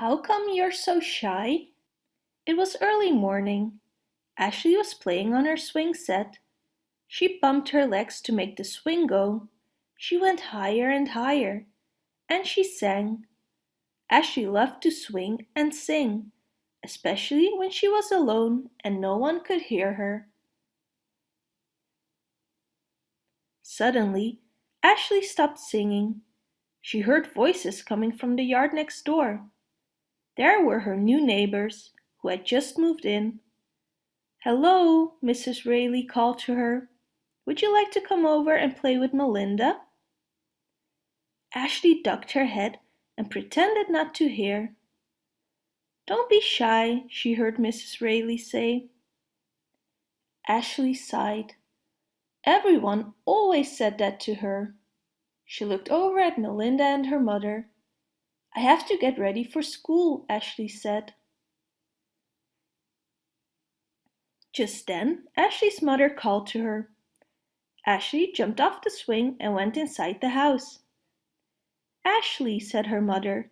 How come you're so shy? It was early morning. Ashley was playing on her swing set. She bumped her legs to make the swing go. She went higher and higher. And she sang. Ashley loved to swing and sing, especially when she was alone and no one could hear her. Suddenly, Ashley stopped singing. She heard voices coming from the yard next door. There were her new neighbors, who had just moved in. Hello, Mrs. Rayleigh called to her. Would you like to come over and play with Melinda? Ashley ducked her head and pretended not to hear. Don't be shy, she heard Mrs. Rayleigh say. Ashley sighed. Everyone always said that to her. She looked over at Melinda and her mother. I have to get ready for school, Ashley said. Just then, Ashley's mother called to her. Ashley jumped off the swing and went inside the house. Ashley, said her mother,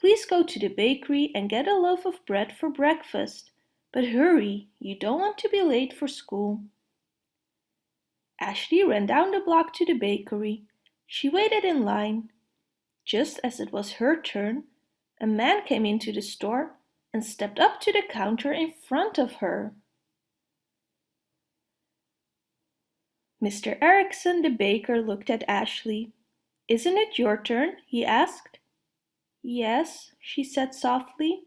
please go to the bakery and get a loaf of bread for breakfast. But hurry, you don't want to be late for school. Ashley ran down the block to the bakery. She waited in line. Just as it was her turn, a man came into the store and stepped up to the counter in front of her. Mr. Erikson, the baker, looked at Ashley. Isn't it your turn? he asked. Yes, she said softly.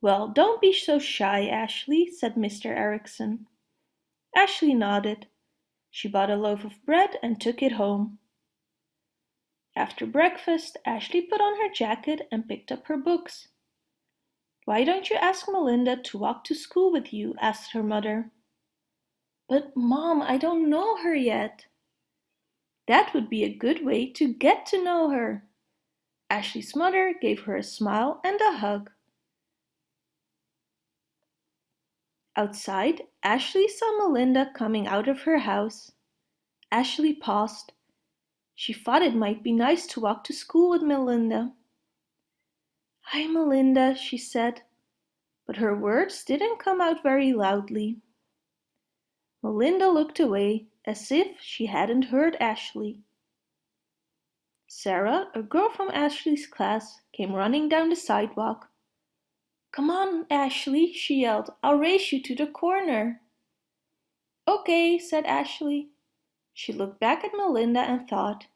Well, don't be so shy, Ashley, said Mr. Erikson. Ashley nodded. She bought a loaf of bread and took it home. After breakfast, Ashley put on her jacket and picked up her books. Why don't you ask Melinda to walk to school with you? asked her mother. But Mom, I don't know her yet. That would be a good way to get to know her. Ashley's mother gave her a smile and a hug. Outside, Ashley saw Melinda coming out of her house. Ashley paused. She thought it might be nice to walk to school with Melinda. Hi, Melinda, she said, but her words didn't come out very loudly. Melinda looked away as if she hadn't heard Ashley. Sarah, a girl from Ashley's class, came running down the sidewalk. Come on, Ashley, she yelled. I'll race you to the corner. Okay, said Ashley. She looked back at Melinda and thought,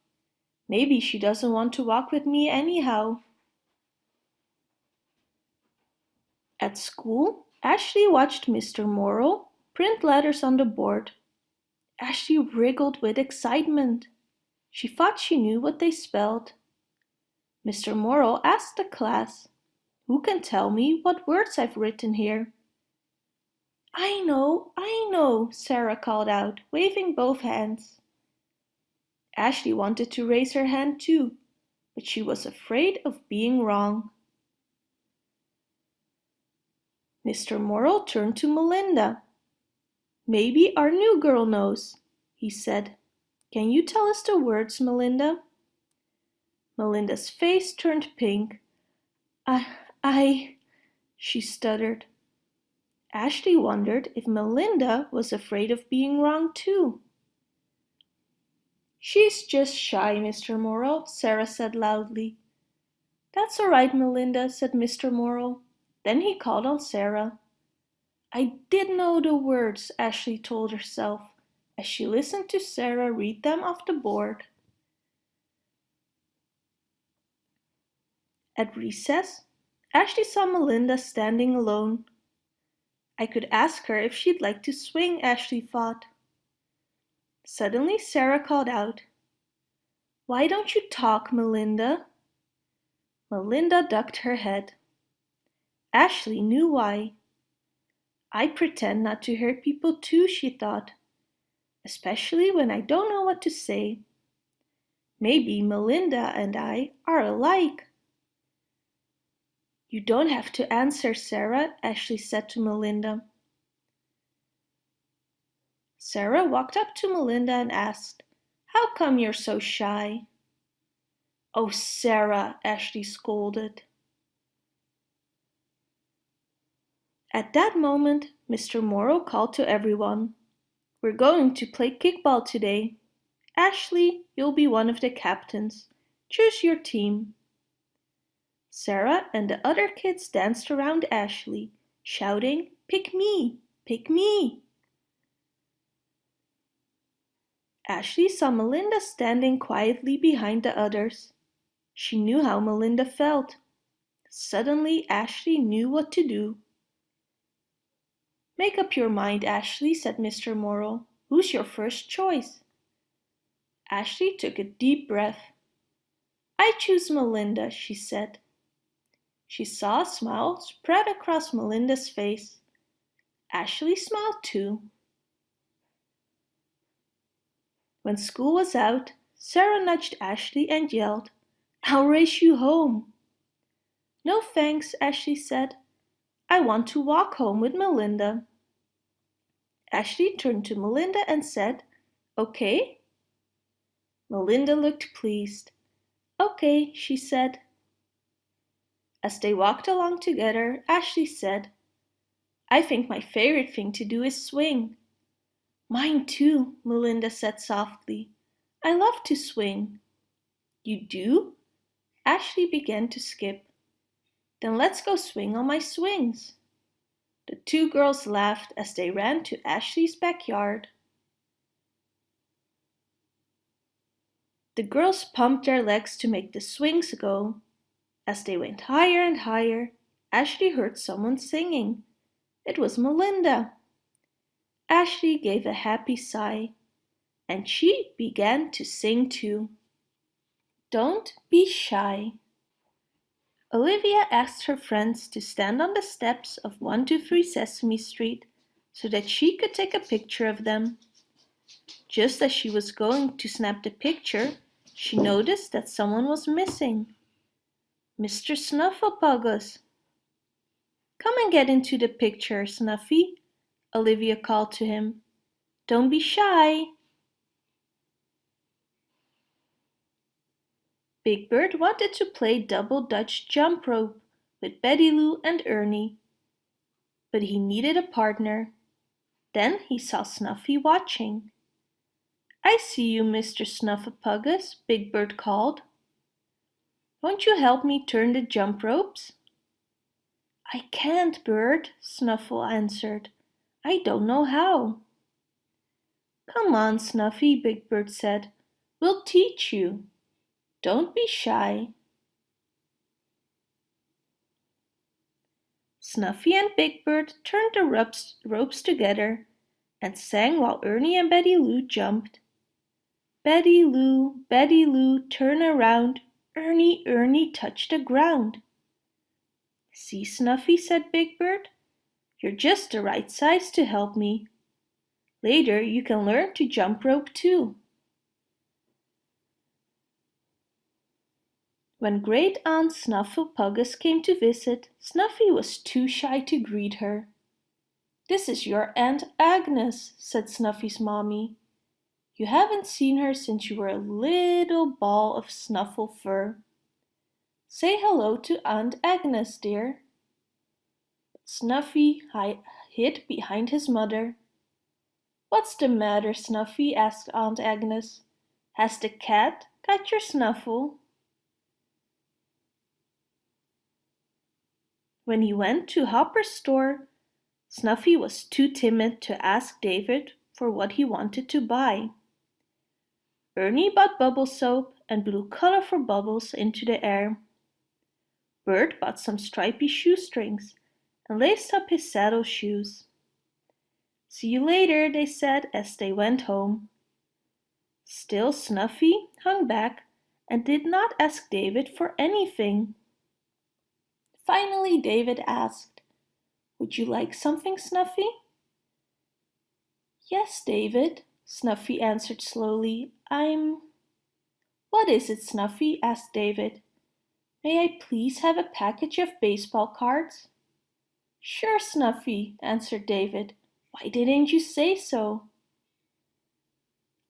maybe she doesn't want to walk with me anyhow. At school, Ashley watched Mr. Morrill print letters on the board. Ashley wriggled with excitement. She thought she knew what they spelled. Mr. Morrill asked the class, Who can tell me what words I've written here? I know, I know, Sarah called out, waving both hands. Ashley wanted to raise her hand too, but she was afraid of being wrong. Mr. Morrill turned to Melinda. Maybe our new girl knows, he said. Can you tell us the words, Melinda? Melinda's face turned pink. I, I, she stuttered. Ashley wondered if Melinda was afraid of being wrong too. She's just shy, Mr. Morrill, Sarah said loudly. That's all right, Melinda, said Mr. Morrill. Then he called on Sarah. I did know the words, Ashley told herself as she listened to Sarah read them off the board. At recess, Ashley saw Melinda standing alone. I could ask her if she'd like to swing, Ashley thought. Suddenly Sarah called out, Why don't you talk, Melinda? Melinda ducked her head. Ashley knew why. I pretend not to hear people too, she thought, especially when I don't know what to say. Maybe Melinda and I are alike. You don't have to answer, Sarah, Ashley said to Melinda. Sarah walked up to Melinda and asked, How come you're so shy? Oh, Sarah, Ashley scolded. At that moment, Mr. Morrow called to everyone. We're going to play kickball today. Ashley, you'll be one of the captains. Choose your team. Sarah and the other kids danced around Ashley, shouting, Pick me! Pick me! Ashley saw Melinda standing quietly behind the others. She knew how Melinda felt. Suddenly Ashley knew what to do. Make up your mind, Ashley, said Mr. Morrow. Who's your first choice? Ashley took a deep breath. I choose Melinda, she said. She saw a smile spread across Melinda's face. Ashley smiled too. When school was out, Sarah nudged Ashley and yelled, I'll race you home. No thanks, Ashley said. I want to walk home with Melinda. Ashley turned to Melinda and said, Okay? Melinda looked pleased. Okay, she said. As they walked along together, Ashley said, I think my favorite thing to do is swing. Mine too, Melinda said softly. I love to swing. You do? Ashley began to skip. Then let's go swing on my swings. The two girls laughed as they ran to Ashley's backyard. The girls pumped their legs to make the swings go. As they went higher and higher, Ashley heard someone singing. It was Melinda. Ashley gave a happy sigh, and she began to sing too. Don't be shy. Olivia asked her friends to stand on the steps of 123 Sesame Street so that she could take a picture of them. Just as she was going to snap the picture, she noticed that someone was missing. Mr. Snuffleupagus. Come and get into the picture, Snuffy, Olivia called to him. Don't be shy. Big Bird wanted to play double Dutch jump rope with Betty Lou and Ernie, but he needed a partner. Then he saw Snuffy watching. I see you, Mr. Snuffleupagus, Big Bird called. Won't you help me turn the jump ropes? I can't, Bird, Snuffle answered. I don't know how. Come on, Snuffy, Big Bird said. We'll teach you. Don't be shy. Snuffy and Big Bird turned the ropes, ropes together and sang while Ernie and Betty Lou jumped. Betty Lou, Betty Lou, turn around. Ernie, Ernie, touch the ground. See, Snuffy, said Big Bird. You're just the right size to help me. Later you can learn to jump rope too. When Great Aunt Snuffleupagus came to visit, Snuffy was too shy to greet her. This is your Aunt Agnes, said Snuffy's mommy. You haven't seen her since you were a little ball of snuffle fur. Say hello to Aunt Agnes, dear. Snuffy hid behind his mother. What's the matter, Snuffy? asked Aunt Agnes. Has the cat got your snuffle? When he went to Hooper's store, Snuffy was too timid to ask David for what he wanted to buy. Ernie bought bubble soap and blew colorful bubbles into the air. Bert bought some stripy shoestrings and laced up his saddle shoes. See you later, they said as they went home. Still Snuffy hung back and did not ask David for anything. Finally David asked, Would you like something, Snuffy? Yes, David, Snuffy answered slowly. I'm... What is it, Snuffy? asked David. May I please have a package of baseball cards? Sure, Snuffy, answered David. Why didn't you say so?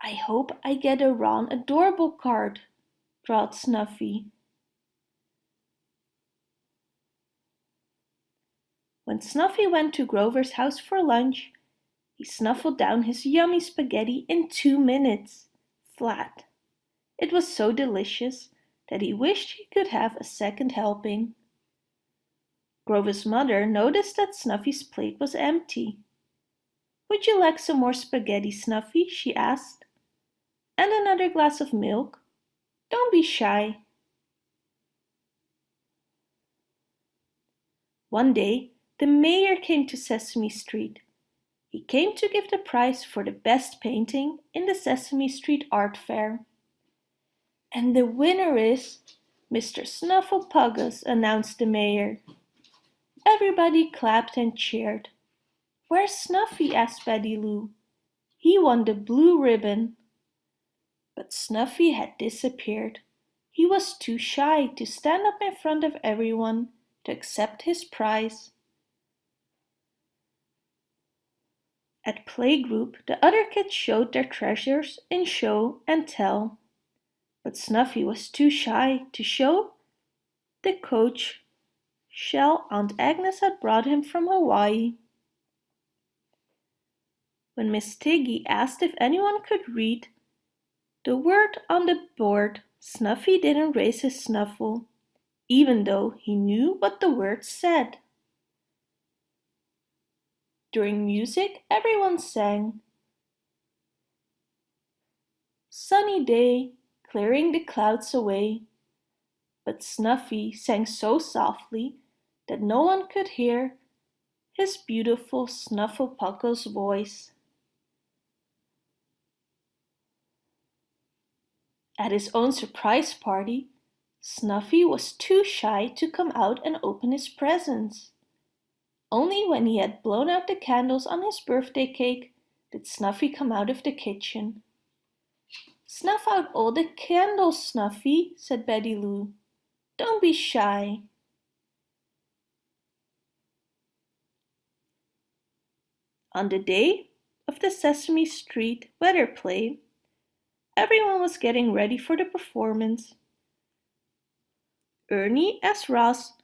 I hope I get a Ron Adorable card, drawled Snuffy. When Snuffy went to Grover's house for lunch, he snuffled down his yummy spaghetti in two minutes, flat. It was so delicious that he wished he could have a second helping. Grover's mother noticed that Snuffy's plate was empty. Would you like some more spaghetti, Snuffy? she asked. And another glass of milk? Don't be shy. One day, the mayor came to Sesame Street. He came to give the prize for the best painting in the Sesame Street Art Fair. And the winner is Mr. Snuffleupagus, announced the mayor. Everybody clapped and cheered. Where's Snuffy? asked Betty Lou. He won the blue ribbon. But Snuffy had disappeared. He was too shy to stand up in front of everyone to accept his prize. At playgroup, the other kids showed their treasures in show and tell. But Snuffy was too shy to show the conch shell Aunt Agnes had brought him from Hawaii. When Miss Tiggy asked if anyone could read the word on the board, Snuffy didn't raise his snuffle even though he knew what the word said. During music, everyone sang. Sunny day, clearing the clouds away. But Snuffy sang so softly that no one could hear his beautiful Snuffleupagus voice. At his own surprise party, Snuffy was too shy to come out and open his presents. Only when he had blown out the candles on his birthday cake did Snuffy come out of the kitchen. Snuff out all the candles, Snuffy, said Betty Lou. Don't be shy. On the day of the Sesame Street weather play, everyone was getting ready for the performance. Ernie as Roz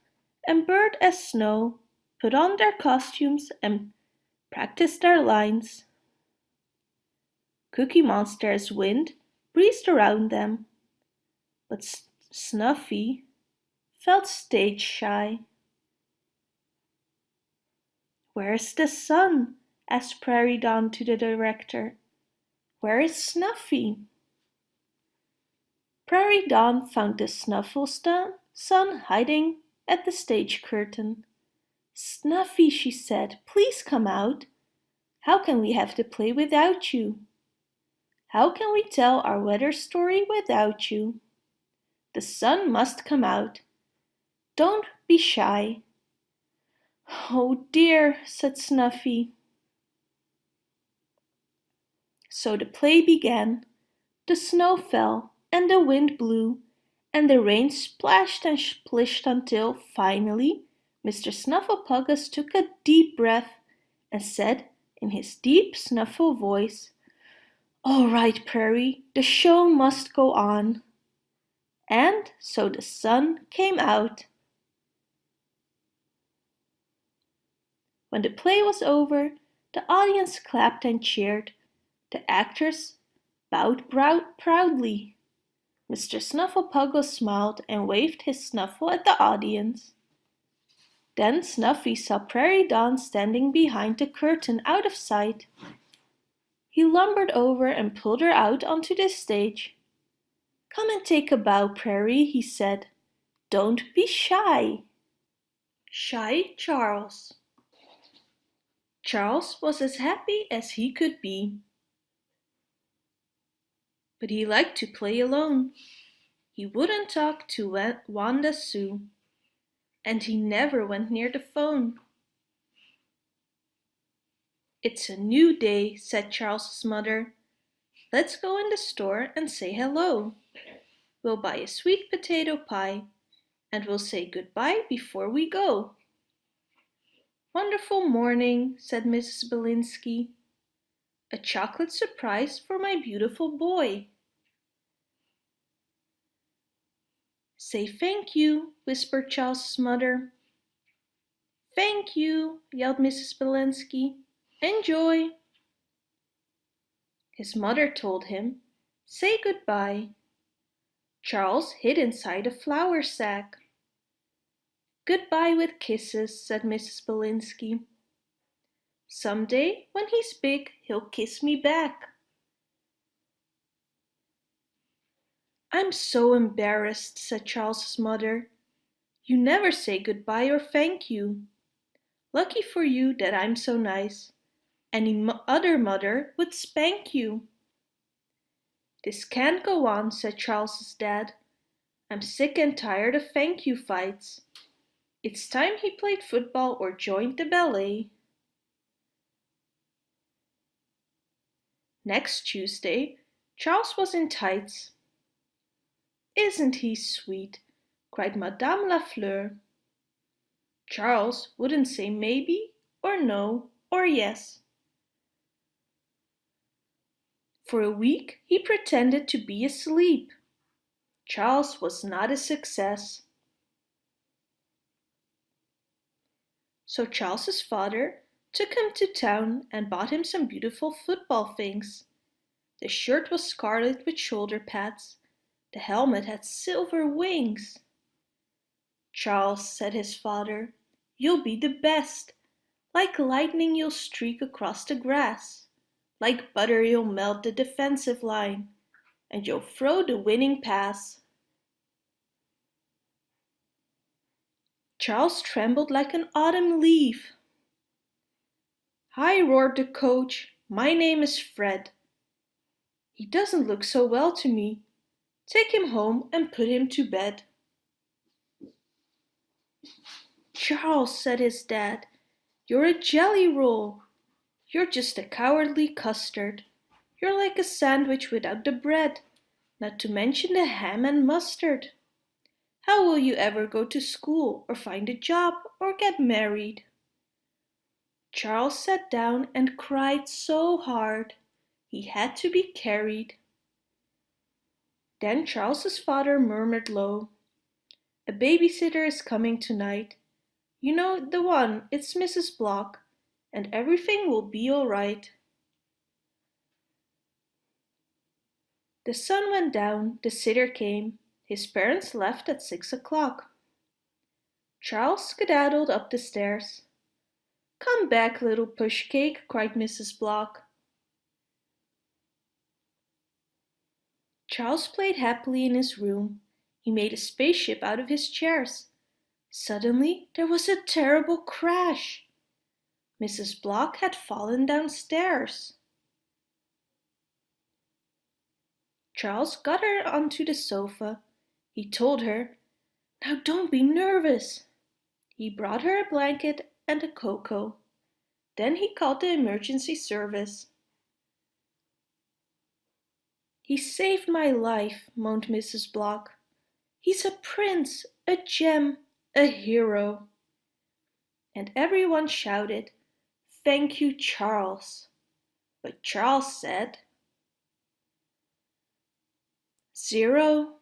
and Bert as Snow put on their costumes and practiced their lines. Cookie Monster's Wind breezed around them, but Snuffy felt stage shy. Where's the sun? asked Prairie Dawn to the director. Where is Snuffy? Prairie Dawn found the Snufflestone Sun hiding at the stage curtain. Snuffy, she said, please come out. How can we have the play without you? How can we tell our weather story without you? The sun must come out. Don't be shy. Oh dear, said Snuffy. So the play began. The snow fell and the wind blew and the rain splashed and splished until, finally, Mr. Snuffleupagus took a deep breath and said in his deep snuffle voice, All right, Prairie, the show must go on. And so the sun came out. When the play was over, the audience clapped and cheered. The actors bowed proudly Mr. Snuffleupagus smiled and waved his snuffle at the audience. Then Snuffy saw Prairie Dawn standing behind the curtain out of sight. He lumbered over and pulled her out onto the stage. Come and take a bow, Prairie, he said. Don't be shy. Shy Charles Charles was as happy as he could be but he liked to play alone. He wouldn't talk to Wanda Sue, and he never went near the phone. It's a new day, said Charles's mother. Let's go in the store and say hello. We'll buy a sweet potato pie and we'll say goodbye before we go. Wonderful morning, said Mrs. Belinsky. A chocolate surprise for my beautiful boy. Say thank you, whispered Charles's mother. Thank you, yelled Mrs. Belinsky. Enjoy. His mother told him, Say goodbye. Charles hid inside a flour sack. Goodbye with kisses, said Mrs. Belinsky. Some day, when he's big, he'll kiss me back. I'm so embarrassed, said Charles's mother. You never say goodbye or thank you. Lucky for you that I'm so nice. Any other mother would spank you. This can't go on, said Charles's dad. I'm sick and tired of thank you fights. It's time he played football or joined the ballet. Next Tuesday, Charles was in tights. Isn't he sweet? cried Madame Lafleur. Charles wouldn't say maybe or no or yes. For a week he pretended to be asleep. Charles was not a success. So Charles's father took him to town and bought him some beautiful football things. The shirt was scarlet with shoulder pads. The helmet had silver wings. Charles, said his father, you'll be the best. Like lightning you'll streak across the grass. Like butter you'll melt the defensive line. And you'll throw the winning pass. Charles trembled like an autumn leaf. Hi, roared the coach. My name is Fred. He doesn't look so well to me. Take him home and put him to bed. Charles, said his dad, you're a jelly roll. You're just a cowardly custard. You're like a sandwich without the bread, not to mention the ham and mustard. How will you ever go to school or find a job or get married? Charles sat down and cried so hard he had to be carried. Then Charles's father murmured low, A babysitter is coming tonight. You know the one, it's Mrs. Block, and everything will be all right. The sun went down, the sitter came. His parents left at six o'clock. Charles skedaddled up the stairs. Come back, little pushcake, cried Mrs. Block. Charles played happily in his room. He made a spaceship out of his chairs. Suddenly there was a terrible crash. Mrs. Block had fallen downstairs. Charles got her onto the sofa. He told her, Now don't be nervous. He brought her a blanket and a cocoa. Then he called the emergency service. He saved my life, moaned Mrs. Block. He's a prince, a gem, a hero. And everyone shouted, Thank you, Charles. But Charles said, Zero,